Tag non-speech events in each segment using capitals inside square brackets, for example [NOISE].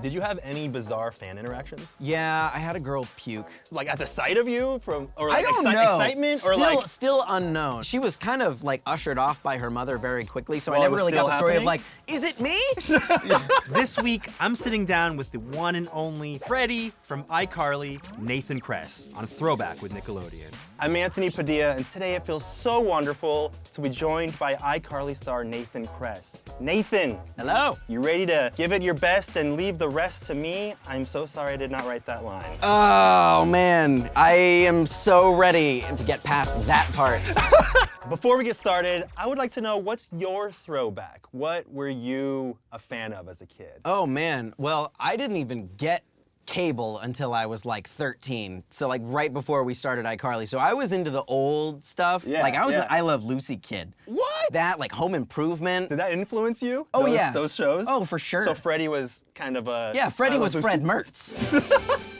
Did you have any bizarre fan interactions? Yeah, I had a girl puke. Like at the sight of you from, or like I don't exci- know. excitement, or still, like, still unknown. She was kind of like ushered off by her mother very quickly, so While I never really got the story of like, is it me? [LAUGHS] This week, I'm sitting down with the one and only Freddie from iCarly, Nathan Kress, on Throwback with Nickelodeon. I'm Anthony Padilla, and today it feels so wonderful to be joined by iCarly star Nathan Kress. Nathan, Hello. you ready to give it your best and leave the rest to me? I'm so sorry I did not write that line. Oh man, I am so ready to get past that part. [LAUGHS] Before we get started, I would like to know what's your throwback? What were you a fan of as a kid? Oh man, well, I didn't even get cable until I was like 13. So like right before we started iCarly. So I was into the old stuff. Yeah, like I was yeah. an I Love Lucy kid. What? That like Home Improvement. Did that influence you? Oh, those, yeah. Those shows? Oh, for sure. So Freddie was kind of a. yeah, Freddie uh, was Love Fred Mertz. [LAUGHS]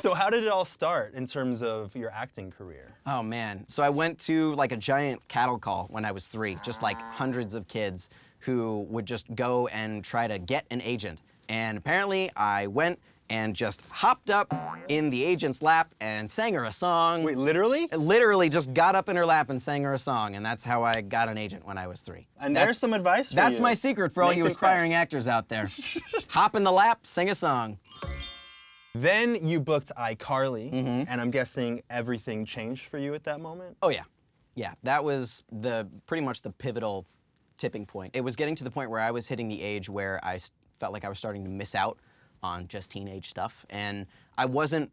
So how did it all start in terms of your acting career? Oh man. So I went to like a giant cattle call when I was three, just like hundreds of kids who would just go and try to get an agent. And apparently I went and just hopped up in the agent's lap and sang her a song. Wait, literally? Literally just got up in her lap and sang her a song, and that's how I got an agent when I was three. And That's- there's some advice for That's you. my secret for all you aspiring actors out there. [LAUGHS] Hop in the lap, sing a song. Then you booked iCarly, Mm-hmm. and I'm guessing everything changed for you at that moment? Oh yeah, yeah. That was the pretty much the pivotal tipping point. It was getting to the point where I was hitting the age where I felt like I was starting to miss out on just teenage stuff, and I wasn't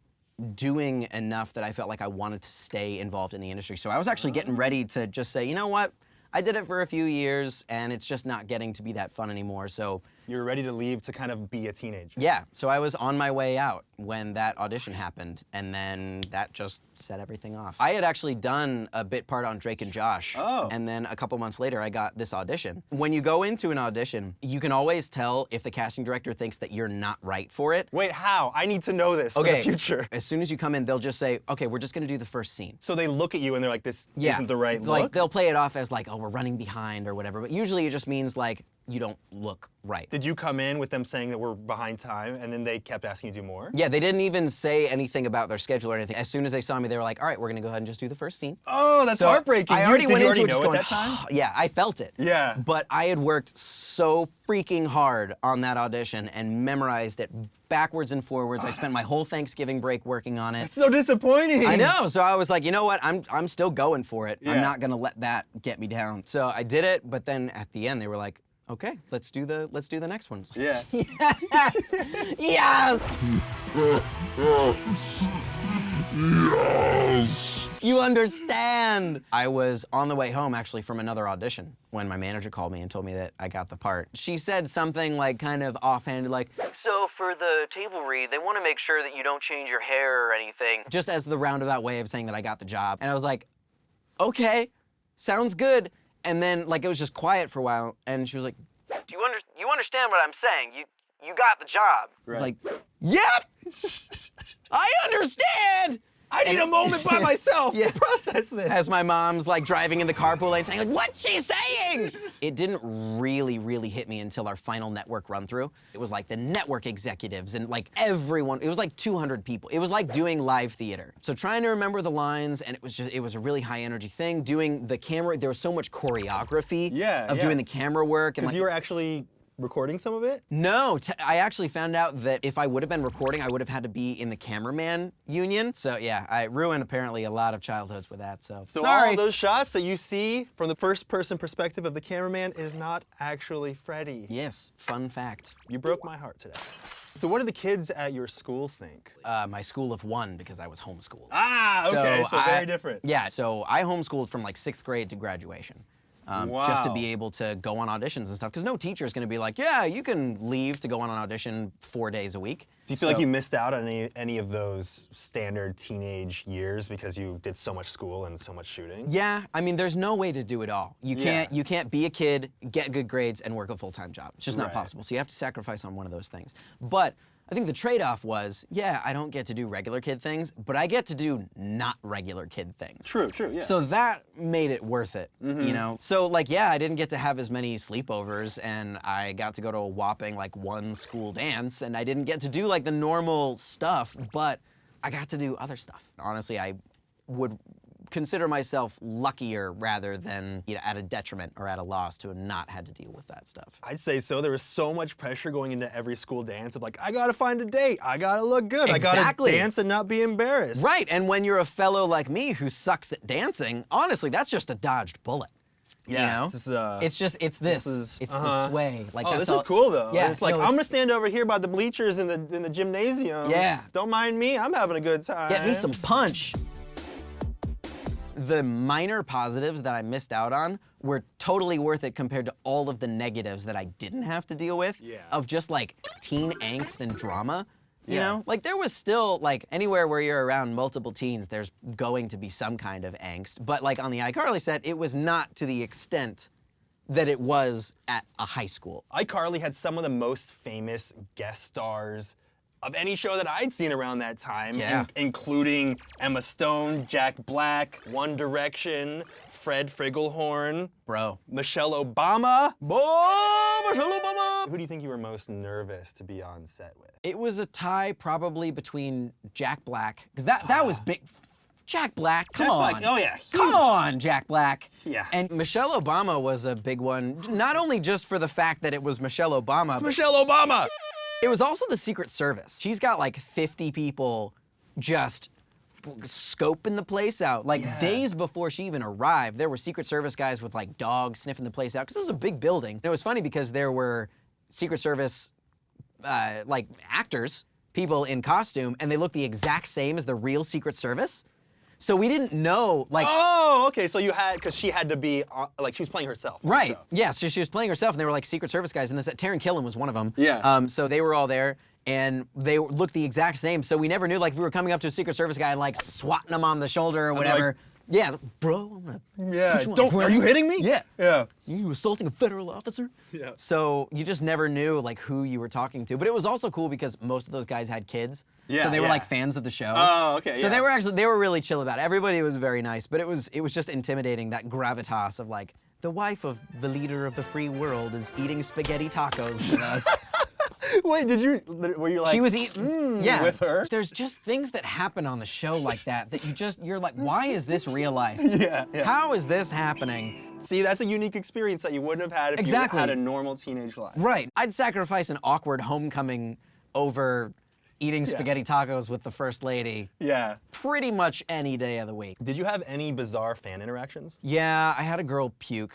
doing enough that I felt like I wanted to stay involved in the industry. So I was actually getting oh. ready to just say, you know what? I did it for a few years, and it's just not getting to be that fun anymore. So You were ready to leave to kind of be a teenager. yeah, so I was on my way out when that audition happened, and then that just set everything off. I had actually done a bit part on Drake and Josh, Oh. and then a couple months later, I got this audition. When you go into an audition, you can always tell if the casting director thinks that you're not right for it. Wait, how? I need to know this for Okay, the future. as soon as you come in, they'll just say, "Okay, we're just gonna do the first scene." So they look at you and they're like, this Yeah, isn't the right like look? they'll play it off as like, "Oh, we're running behind" or whatever. But usually, it just means like you don't look right. Did you come in with them saying that we're behind time and then they kept asking you to do more? Yeah, they didn't even say anything about their schedule or anything. As soon as they saw me, they were like, "All right, we're gonna go ahead and just do the first scene." Oh, that's So heartbreaking. I already did went you into already it just going, at that time? yeah, I felt it. Yeah. But I had worked so freaking hard on that audition and memorized it backwards and forwards. I spent my whole Thanksgiving break working on it. It's so disappointing. I know. So I was like, you know what? I'm I'm still going for it. Yeah. I'm not gonna let that get me down. So I did it, but then at the end they were like, okay, let's do the let's do the next one. Yeah. [LAUGHS] yes. yes. [LAUGHS] You understand. I was on the way home actually from another audition when my manager called me and told me that I got the part. She said something like kind of offhanded like, "So for the table read, they want to make sure that you don't change your hair or anything." Just as the roundabout way of saying that I got the job. And I was like, "Okay, sounds good." And then like it was just quiet for a while and she was like, "Do you under you understand what I'm saying? You you got the job." I was like, "Yep. [LAUGHS] I understand." I need a moment by [LAUGHS] myself Yeah. to process this. as my mom's like driving in the carpool lane saying like what's she saying it didn't really really hit me until our final network run through it was like the network executives and like everyone it was like 200 people it was like doing live theater so trying to remember the lines and it was just it was a really high energy thing doing the camera there was so much choreography Yeah, of yeah. doing the camera work and Because like, you were actually recording some of it? no, t- I actually found out that if I would have been recording, I would have had to be in the cameraman union. So yeah, I ruined apparently a lot of childhoods with that. So, So sorry. all those shots that you see from the first person perspective of the cameraman is not actually Freddie. Yes, fun fact. You broke my heart today. So what do the kids at your school think? Uh, my school of one because I was homeschooled. Ah, okay, so, I- very different. Yeah, so I homeschooled from like sixth grade to graduation. Um, Just to be able to go on auditions and stuff. Because no teacher is going to be like, yeah, you can leave to go on an audition four days a week. Do you feel like you missed out on any, any of those standard teenage years because you did so much school and so much shooting? Yeah, I mean, there's no way to do it all. You can't you can't be a kid, get good grades, and work a full time job. It's just not Right. possible. So you have to sacrifice on one of those things. But I think the trade-off was, yeah, I don't get to do regular kid things, but I get to do not regular kid things. True, true, yeah. So that made it worth it, you mm-hmm. know? So like, yeah, I didn't get to have as many sleepovers and I got to go to a whopping like one school dance and I didn't get to do like the normal stuff, but I got to do other stuff. Honestly, I would consider myself luckier rather than you know, at a detriment or at a loss to have not had to deal with that stuff. I'd say so. There was so much pressure going into every school dance of like, I gotta find a date, I gotta look good, I gotta dance and not be embarrassed. Right, and when you're a fellow like me who sucks at dancing, honestly, that's just a dodged bullet. Yeah, you know? this is, uh, it's just it's this. is- it's uh-huh. the sway. Like Oh, this all- is cool though. Yeah, it's like no, I'm gonna stand over here by the bleachers in the in the gymnasium. Yeah. Don't mind me. I'm having a good time. Get me some punch. The minor positives that I missed out on were totally worth it compared to all of the negatives that I didn't have to deal with. Yeah. Of just like teen angst and drama. You Yeah. know? Like there was still like anywhere where you're around multiple teens, there's going to be some kind of angst. But like on the iCarly set, it was not to the extent that it was at a high school. iCarly had some of the most famous guest stars of any show that I'd seen around that time, Yeah. in- including Emma Stone, Jack Black, One Direction, Fred Figglehorn, Bro. Michelle Obama. Michelle Obama! Who do you think you were most nervous to be on set with? It was a tie probably between Jack Black, because that, that was ah. big. Jack Black, come Jack on. Black, oh yeah, Come on, Jack Black. Yeah. And Michelle Obama was a big one, not only just for the fact that it was Michelle Obama, It's but Michelle Obama. It was also the Secret Service. She's got like 50 people just scoping the place out. Like Yeah. days before she even arrived, there were Secret Service guys with like dogs sniffing the place out because this was a big building. And it was funny because there were Secret Service uh, like actors, people in costume, and they looked the exact same as the real Secret Service. So we didn't know like Oh, okay. So you had because she had to be uh, like she was playing herself. Right. Yeah. So she was playing herself, and they were like Secret Service guys. And this Taran Killam was one of them. Yeah. Um. So they were all there, and they looked the exact same. So we never knew like if we were coming up to a Secret Service guy and like swatting him on the shoulder or whatever. Yeah, bro. I'm gonna Yeah. you Don't. Are you hitting me? Yeah. Yeah. You assaulting a federal officer? Yeah. So you just never knew like who you were talking to. But it was also cool because most of those guys had kids. Yeah, So they were yeah. like fans of the show. Oh, okay, So they were actually they were really chill about it. Everybody was very nice, but it was it was just intimidating that gravitas of like the wife of the leader of the free world is eating spaghetti tacos with us. [LAUGHS] [LAUGHS] Wait, did you? Were you like? she was eating mm, yeah with her? There's just things that happen on the show like that that you just you're like, why is this real life? [LAUGHS] Yeah, yeah. How is this happening? See, that's a unique experience that you wouldn't have had if Exactly. you had a normal teenage life. Right. I'd sacrifice an awkward homecoming over eating spaghetti tacos with the first lady Yeah. pretty much any day of the week. Did you have any bizarre fan interactions? Yeah, I had a girl puke.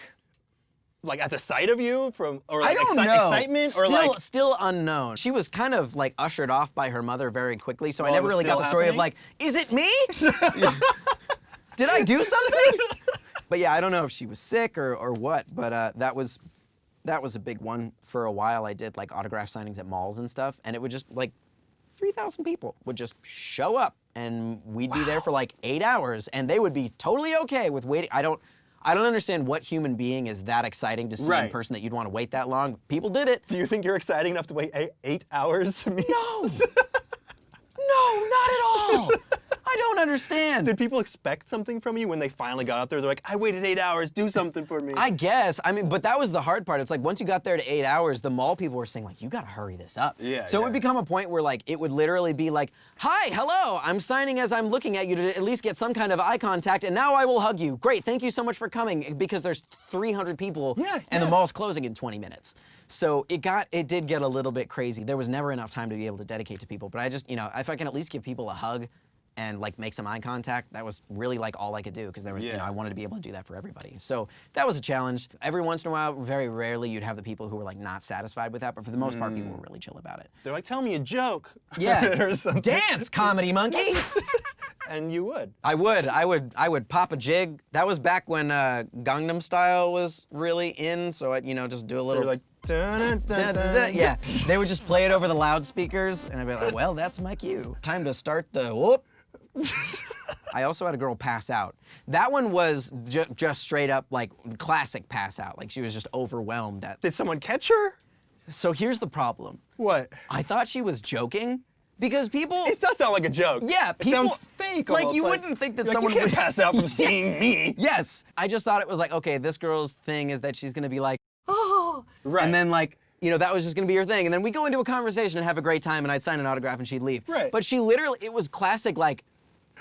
Like at the sight of you, from or I like don't exci- know. excitement, still, or like still unknown. She was kind of like ushered off by her mother very quickly, so I Oh, it never really got the story of like, is it me? [LAUGHS] [LAUGHS] Did I do something? [LAUGHS] but yeah, I don't know if she was sick or, or what, but uh, that was that was a big one for a while. I did like autograph signings at malls and stuff, and it would just like 3,000 people would just show up and we'd be there for like eight hours and they would be totally okay with waiting. I don't, I don't understand what human being is that exciting to see in person that you'd want to wait that long. People did it. do you think you're exciting enough to wait eight, eight hours to [LAUGHS] meet? No, no, not at all. [LAUGHS] I don't understand. Did people expect something from you when they finally got up there? They're like, I waited eight hours, do something for me. I guess. I mean, but that was the hard part. It's like once you got there to eight hours, the mall people were saying like, "You gotta hurry this up." Yeah, So it would become a point where like it would literally be like, "Hi, hello, I'm signing as I'm looking at you to at least get some kind of eye contact, and now I will hug you. Great, thank you so much for coming." Because there's 300 people, Yeah, and the mall's closing in 20 minutes. So it got, it did get a little bit crazy. There was never enough time to be able to dedicate to people. But I just, you know, if I can at least give people a hug. And like make some eye contact. That was really like all I could do because there was, you know, I wanted to be able to do that for everybody. So that was a challenge. Every once in a while, very rarely, you'd have the people who were like not satisfied with that, but for the most part, people were really chill about it. They're like, tell me a joke. Yeah, [LAUGHS] or something. dance, comedy monkey. [LAUGHS] And you would. I would, I would, I would pop a jig. That was back when uh, Gangnam Style was really in, so I, you know, just do a So little. you're like, dun, dun, Da, dun, da, da. dun. Yeah, they would just play it over the loudspeakers, and I'd be like, "Well, that's my cue. Time to start the whoop." I also had a girl pass out. That one was ju- just straight up like classic pass out. Like she was just overwhelmed at. Did someone catch her? So here's the problem. What? I thought she was joking because people. It does sound like a joke. Yeah, it people- sounds fake. like, you wouldn't think that like, someone you can't would- pass out from [LAUGHS] seeing me. Yes. I just thought it was like, okay, this girl's thing is that she's gonna be like, oh. [GASPS] Right. And then like, you know, that was just gonna be her thing. And then we go into a conversation and have a great time and I'd sign an autograph and she'd leave. Right. But she literally, it was classic like,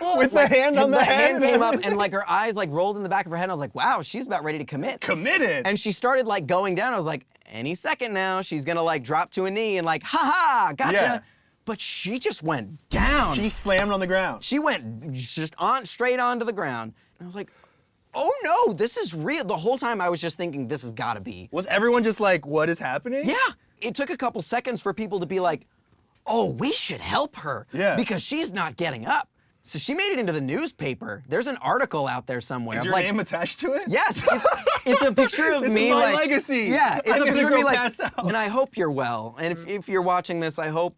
[LAUGHS] With the hand on the, the head hand came up and like her eyes like rolled in the back of her head. And I was like, wow, she's about ready to commit. committed. And she started like going down. I was like, any second now, she's gonna like drop to a knee and like, ha ha, gotcha. Yeah. But she just went down. she slammed on the ground. She went just on straight onto the ground. And I was like, oh no, this is real. The whole time I was just thinking, this has gotta be. Was everyone just like, what is happening? Yeah. It took a couple seconds for people to be like, oh, we should help her. Yeah. Because she's not getting up. So she made it into the newspaper. There's an article out there somewhere. Is your like, name attached to it? Yes, it's, [LAUGHS] it's a picture of This is me. my like, legacy. Yeah, it's I'm a picture of me like, out. and I hope you're well. And if, if you're watching this, I hope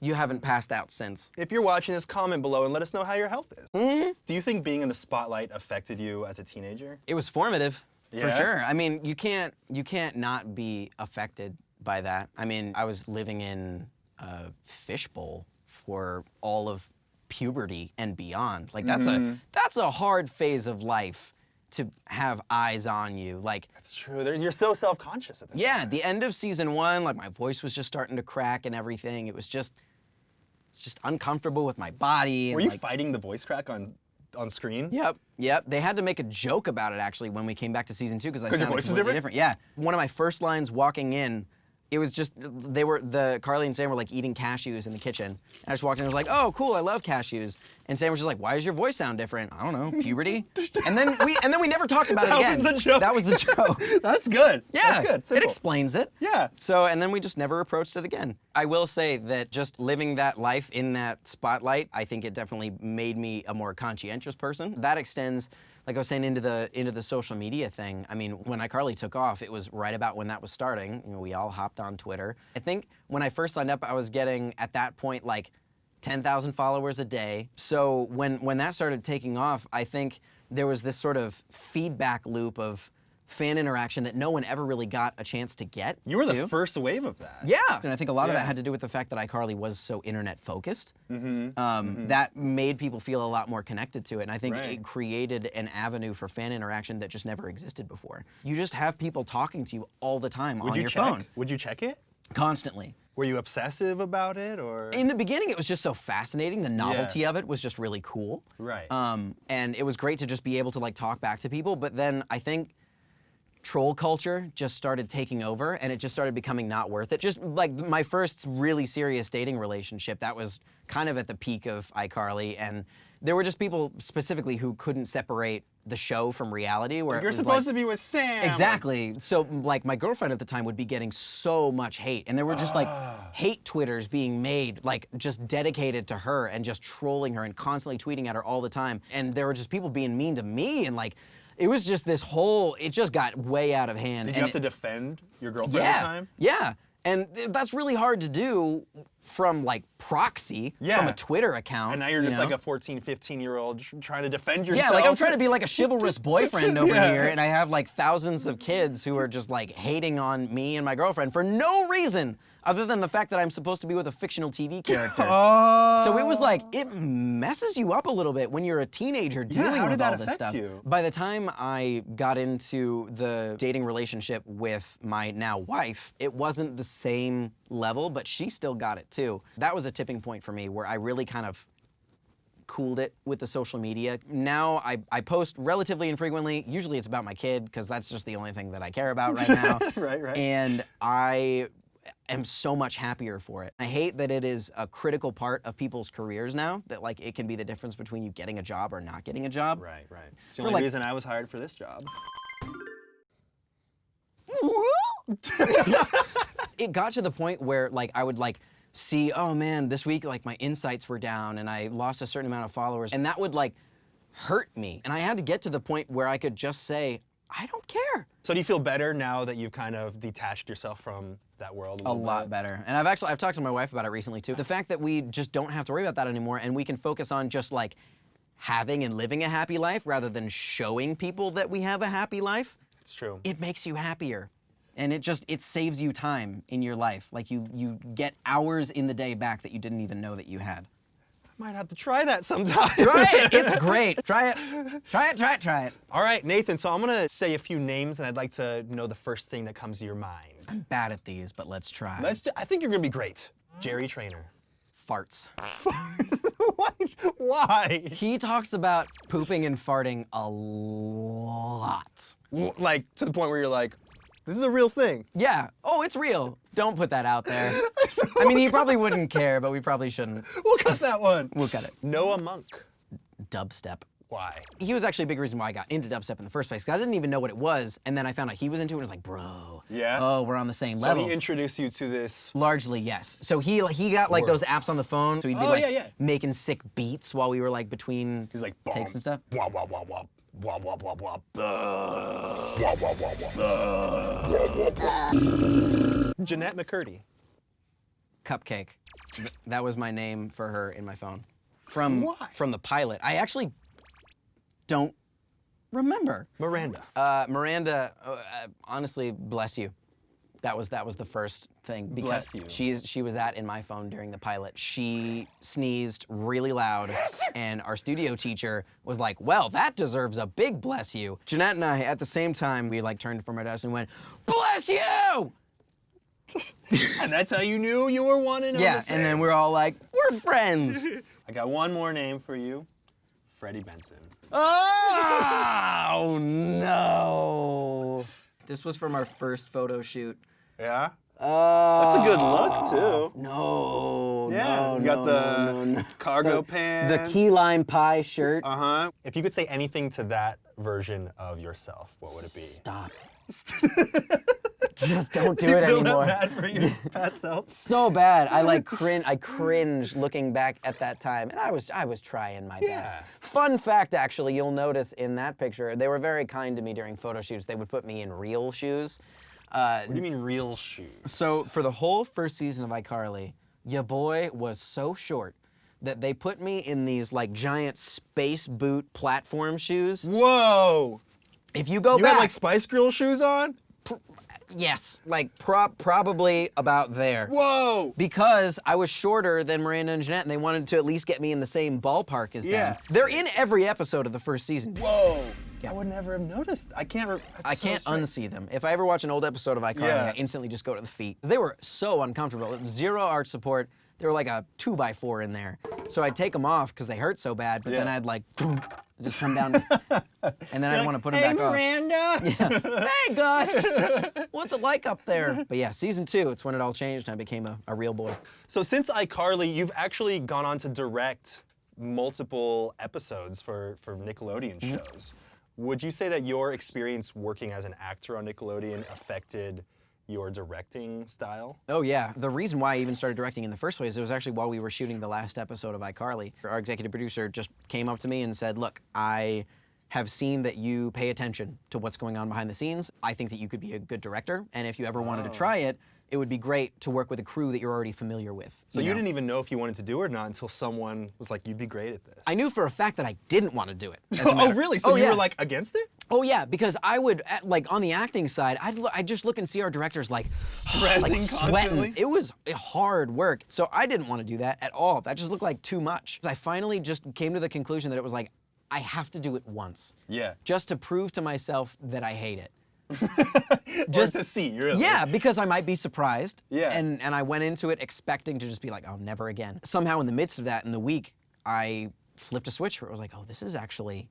you haven't passed out since. If you're watching this, comment below and let us know how your health is. Mm-hmm. Do you think being in the spotlight affected you as a teenager? It was formative, for sure. I mean, you can't you can't not be affected by that. I mean, I was living in a fishbowl for all of puberty and beyond. Like that's Mm-hmm. a that's a hard phase of life to have eyes on you. Like that's true. There- You're so self-conscious at the yeah, the end of season one, like my voice was just starting to crack and everything. It was just it's just uncomfortable with my body. And Were you like, fighting the voice crack on on screen? Yep, yep. They had to make a joke about it actually when we came back to season two because I sounded voice was completely different? Yeah, one of my first lines walking in, it was just they were the Carly and Sam were like eating cashews in the kitchen, and I just walked in and was like, oh cool, I love cashews, and Sam was just like, why does your voice sound different? I don't know, [LAUGHS] puberty. and then we and then we never talked about it again. That was the joke. That was the joke. [LAUGHS] That's good. Yeah, That's good. it explains it. Yeah. So, and then we just never approached it again. I will say that just living that life in that spotlight, I think it definitely made me a more conscientious person. That extends, like I was saying, into the into the social media thing. I mean, when iCarly took off, it was right about when that was starting. You know, we all hopped on Twitter. I think when I first signed up, I was getting at that point like 10,000 followers a day. So when when that started taking off, I think there was this sort of feedback loop of fan interaction that no one ever really got a chance to get. You were the first wave of that. Yeah, and I think a lot of that had to do with the fact that iCarly was so internet focused. Um, That made people feel a lot more connected to it, and I think Right. it created an avenue for fan interaction that just never existed before. You just have people talking to you all the time Would on you your check? phone, Would you check it? constantly. Were you obsessive about it or? In the beginning, it was just so fascinating. The novelty of it was just really cool. Right. Um, and it was great to just be able to like talk back to people. But then I think troll culture just started taking over, and it just started becoming not worth it. Just like my first really serious dating relationship, that was kind of at the peak of iCarly, and there were just people specifically who couldn't separate the show from reality. Where You're supposed like, to be with Sam. Exactly. So, like, my girlfriend at the time would be getting so much hate, and there were just like Ah. hate twitters being made, like just dedicated to her and just trolling her and constantly tweeting at her all the time. And there were just people being mean to me, and like, it was just this whole. It just got way out of hand. Did you have to defend your girlfriend yeah, at the time? yeah. And that's really hard to do from like proxy from a Twitter account. And now you're you just know? like a 14, 15 year old trying to defend yourself. Yeah, like I'm trying to be like a chivalrous [LAUGHS] boyfriend over Yeah. here, and I have like thousands of kids who are just like hating on me and my girlfriend for no reason other than the fact that I'm supposed to be with a fictional TV [LAUGHS] character. Oh. So it was like it messes you up a little bit when you're a teenager dealing did with all this stuff. you? By the time I got into the dating relationship with my now wife, it wasn't the same level, but she still got it too. That was a tipping point for me where I really kind of cooled it with the social media. Now I, I post relatively infrequently. Usually it's about my kid because that's just the only thing that I care about right now. [LAUGHS] Right, right. And I am so much happier for it. I hate that it is a critical part of people's careers now, that like it can be the difference between you getting a job or not getting a job. Right, right. It's the For, only like- reason I was hired for this job. [LAUGHS] it got to the point where like I would like see, oh man, this week like my insights were down and I lost a certain amount of followers, and that would like hurt me. And I had to get to the point where I could just say, I don't care. So do you feel better now that you've kind of detached yourself from that world a, A lot bit? better. And I've actually I've talked to my wife about it recently too. The fact that we just don't have to worry about that anymore and we can focus on just like having and living a happy life rather than showing people that we have a happy life, It's true. it makes you happier. And it just it saves you time in your life. Like you you get hours in the day back that you didn't even know that you had. Might have to try that sometime. Try it. [LAUGHS] It's great. Try it. Try it. Try it. Try it. All right, Nathan, so I'm gonna say a few names and I'd like to know the first thing that comes to your mind. I'm bad at these, but let's try. Let's do, I think you're gonna be great. Jerry Trainer. farts. [LAUGHS] Why? Why? He talks about pooping and farting a lot. Like to the point where you're like, this is a real thing. Yeah. Oh, it's real. Don't put that out there. [LAUGHS] I mean, he probably wouldn't care, but we probably shouldn't. We'll cut that one. We'll cut it. Noah Munck. Dubstep. Why? He was actually a big reason why I got into dubstep in the first place. 'cause I didn't even know what it was, and then I found out he was into it. and I was like, bro. Yeah? Oh, we're on the same So level. So he introduced you to this. Largely, yes. So he he got like Word. those apps on the phone, so he'd be Oh, like yeah, yeah. making sick beats while we were like between He's like, takes and stuff. Wah wah wah wah. Wah wah wah wah. Wah wah wah wah. Wah, wah, wah. Jennette McCurdy. Cupcake. Th- That was my name for her in my phone. From Why? from the pilot. I actually don't remember. Miranda. Uh, Miranda, uh, uh, honestly, bless you. That was that was the first thing because Bless you. she she was that in my phone during the pilot. She sneezed really loud, [LAUGHS] and our studio teacher was like, "Well, that deserves a big bless you." Jennette and I, at the same time, we like turned from our desk and went, "Bless you!" [LAUGHS] and that's how you knew you were one and Yeah, the and then we're all like, "We're friends." [LAUGHS] I got one more name for you. Freddie Benson. Ah! oh no! This was from our first photo shoot. Yeah? Oh, That's a good look, too. No, Yeah. no, you got no, the no, no, no. [LAUGHS] cargo The pants. The key lime pie shirt. Uh huh. If you could say anything to that version of yourself, what would it be? Stop. [LAUGHS] Just don't do you it feel anymore. that bad for your [LAUGHS] past self? So bad. I like cringe. I cringe looking back at that time, and I was I was trying my best. Yeah. Fun fact, actually, you'll notice in that picture, they were very kind to me during photo shoots. They would put me in real shoes. Uh, What do you mean real shoes? So for the whole first season of iCarly, your boy was so short that they put me in these like giant space boot platform shoes. Whoa! If you go You back, had like Spice Girl shoes on? yes, like pro- probably about there. Whoa! Because I was shorter than Miranda and Jennette, and they wanted to at least get me in the same ballpark as Yeah. them. They're in every episode of the first season. Whoa! Yeah. I would never have noticed. I can't. I so can't strange. unsee them. If I ever watch an old episode of iCarly, Yeah. I instantly just go to the feet. They were so uncomfortable. Zero arch support. They were like a two by four in there. So I'd take them off because they hurt so bad, but then I'd like boom, just come down, [LAUGHS] and then I'd want to put them hey, back off. Miranda. Hey Gus, [LAUGHS] what's it like up there? But yeah, season two, it's when it all changed and I became a, a real boy. So since iCarly, you've actually gone on to direct multiple episodes for, for Nickelodeon Mm-hmm. shows. Would you say that your experience working as an actor on Nickelodeon affected your directing style? Oh yeah. The reason why I even started directing in the first place, it was actually while we were shooting the last episode of iCarly. Our executive producer just came up to me and said, "Look, I have seen that you pay attention to what's going on behind the scenes. I think that you could be a good director, and if you ever wanted to oh. try it, it would be great to work with a crew that you're already familiar with." So you know? didn't even know if you wanted to do it or not until someone was like, "You'd be great at this." I knew for a fact that I didn't want to do it. [LAUGHS] oh, really? So Oh, you yeah. were like against it? Oh yeah, because I would at, like on the acting side, I'd I'd just look and see our directors like [GASPS] Stressing like constantly? sweating. It was hard work, so I didn't want to do that at all. That just looked like too much. I finally just came to the conclusion that it was like I have to do it once, Yeah. just to prove to myself that I hate it. [LAUGHS] [LAUGHS] Just to see, really. Yeah, because I might be surprised. Yeah. And and I went into it expecting to just be like, oh, never again. Somehow in the midst of that, in the week, I flipped a switch where it was like, oh, this is actually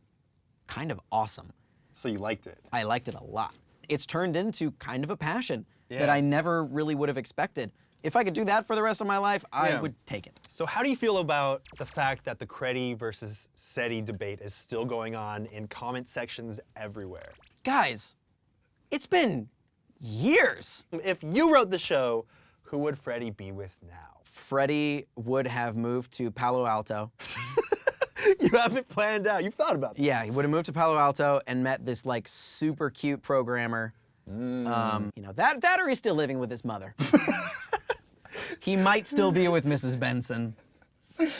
kind of awesome. So you liked it. I liked it a lot. It's turned into kind of a passion that I never really would have expected. If I could do that for the rest of my life, I Yeah. would take it. So how do you feel about the fact that the Creddie versus Seddie debate is still going on in comment sections everywhere? Guys, it's been years. If you wrote the show, who would Freddie be with now? Freddie would have moved to Palo Alto. [LAUGHS] you haven't planned out. You've thought about this. Yeah, he would have moved to Palo Alto and met this like super cute programmer. Um, you know, that, that or he's still living with his mother. [LAUGHS] he might still be with Mrs. Benson.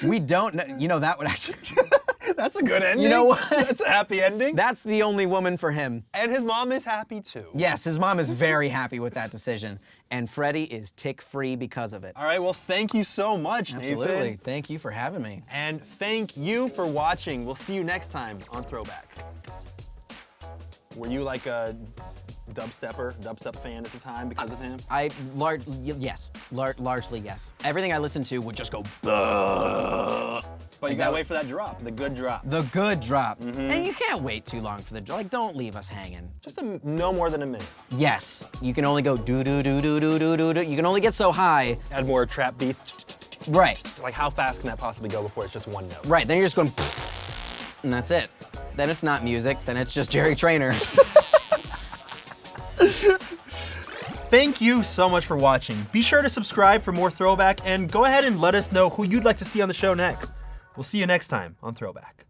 We don't know. You know, that would actually. [LAUGHS] That's a good ending. You know what? That's a happy ending. That's the only woman for him. and his mom is happy too. Yes, his mom is very happy with that decision. And Freddie is tick free because of it. All right, well, thank you so much, Absolutely. Nathan. Thank you for having me. And thank you for watching. We'll see you next time on Throwback. Were you like a dubstepper, dubstep fan at the time because of him? I lar- y- yes, lar- largely yes. Everything I listened to would just go But you gotta wait for that drop, the good drop. the good drop, Mm-hmm. and you can't wait too long for the drop. Like, don't leave us hanging. Just a, no more than a minute. Yes, you can only go do do do do do do do do. You can only get so high. Add more trap beat. Right, Like how fast can that possibly go before it's just one note? right. Then you're just going, [LAUGHS] and that's it. Then it's not music. Then it's just Jerry Trainer. [LAUGHS] Thank you so much for watching. Be sure to subscribe for more Throwback and go ahead and let us know who you'd like to see on the show next. We'll see you next time on Throwback.